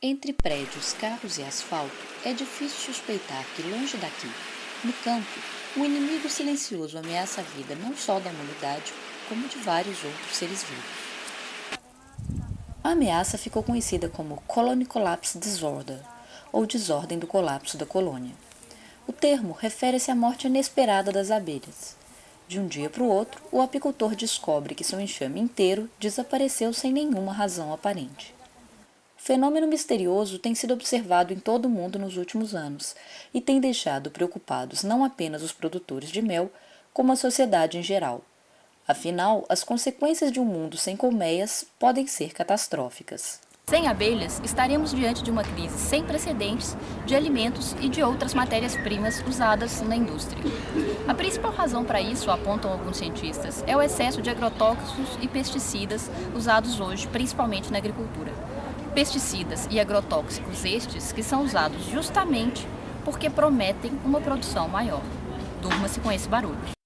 Entre prédios, carros e asfalto, é difícil suspeitar que, longe daqui, no campo, um inimigo silencioso ameaça a vida não só da humanidade, como de vários outros seres vivos. A ameaça ficou conhecida como Colony Collapse Disorder, ou desordem do colapso da colônia. O termo refere-se à morte inesperada das abelhas. De um dia para o outro, o apicultor descobre que seu enxame inteiro desapareceu sem nenhuma razão aparente fenômeno misterioso tem sido observado em todo o mundo nos últimos anos e tem deixado preocupados não apenas os produtores de mel, como a sociedade em geral. Afinal, as consequências de um mundo sem colmeias podem ser catastróficas. Sem abelhas, estaremos diante de uma crise sem precedentes de alimentos e de outras matérias-primas usadas na indústria. A principal razão para isso, apontam alguns cientistas, é o excesso de agrotóxicos e pesticidas usados hoje, principalmente na agricultura pesticidas e agrotóxicos estes que são usados justamente porque prometem uma produção maior. Durma-se com esse barulho.